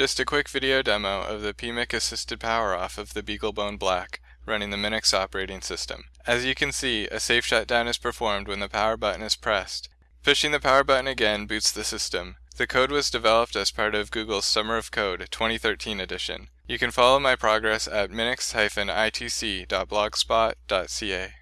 Just a quick video demo of the PMIC assisted power off of the BeagleBone Black running the Minix operating system. As you can see, a safe shutdown is performed when the power button is pressed. Pushing the power button again boots the system. The code was developed as part of Google's Summer of Code 2013 edition. You can follow my progress at minix-itc.blogspot.ca.